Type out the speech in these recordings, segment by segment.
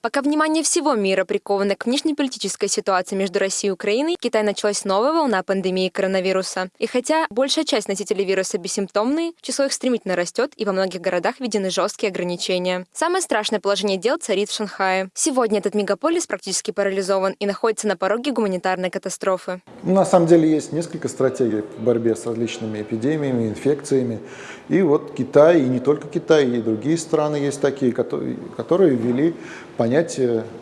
Пока внимание всего мира приковано к внешнеполитической ситуации между Россией и Украиной, в Китае началась новая волна пандемии коронавируса. И хотя большая часть носителей вируса бессимптомные, число их стремительно растет, и во многих городах введены жесткие ограничения. Самое страшное положение дел царит в Шанхае. Сегодня этот мегаполис практически парализован и находится на пороге гуманитарной катастрофы. На самом деле есть несколько стратегий в борьбе с различными эпидемиями, инфекциями. И вот Китай, и не только Китай, и другие страны есть такие, которые ввели понятие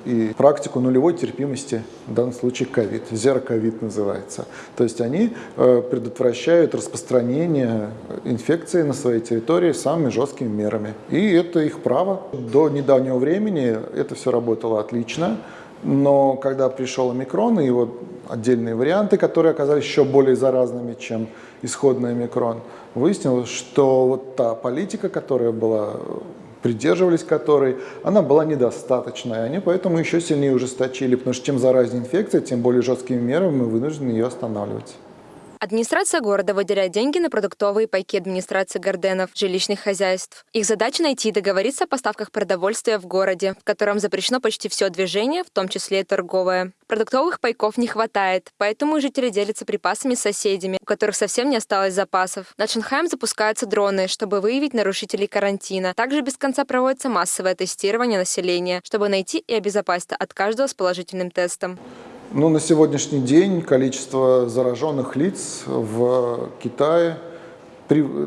и практику нулевой терпимости, в данном случае ковид, зероковид называется. То есть они э, предотвращают распространение инфекции на своей территории самыми жесткими мерами. И это их право. До недавнего времени это все работало отлично. Но когда пришел омикрон и его отдельные варианты, которые оказались еще более заразными, чем исходный омикрон, выяснилось, что вот та политика, которая была придерживались которой, она была недостаточной. Они поэтому еще сильнее ужесточили, потому что чем заразнее инфекция, тем более жесткими мерами мы вынуждены ее останавливать. Администрация города выделяет деньги на продуктовые пайки администрации Горденов, жилищных хозяйств. Их задача найти и договориться о поставках продовольствия в городе, в котором запрещено почти все движение, в том числе и торговое. Продуктовых пайков не хватает, поэтому жители делятся припасами с соседями, у которых совсем не осталось запасов. Над Шанхаем запускаются дроны, чтобы выявить нарушителей карантина. Также без конца проводится массовое тестирование населения, чтобы найти и обезопасить от каждого с положительным тестом. Ну, на сегодняшний день количество зараженных лиц в Китае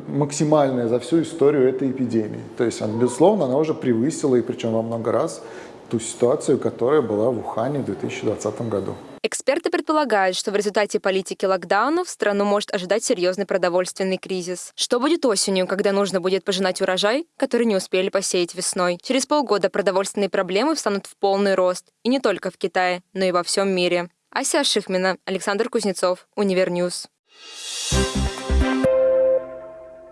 максимальное за всю историю этой эпидемии. То есть, безусловно, она уже превысила, и причем во много раз, ту ситуацию, которая была в Ухане в 2020 году. Эксперты предполагают, что в результате политики локдаунов страну может ожидать серьезный продовольственный кризис. Что будет осенью, когда нужно будет пожинать урожай, который не успели посеять весной? Через полгода продовольственные проблемы встанут в полный рост. И не только в Китае, но и во всем мире. Ася Шихмина, Александр Кузнецов, Универ News. Thank you